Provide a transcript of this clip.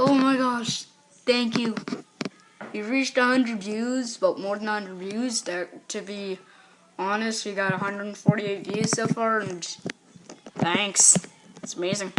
Oh my gosh, thank you. We reached 100 views, but more than 100 views. That, to be honest, we got 148 views so far, and thanks. It's amazing.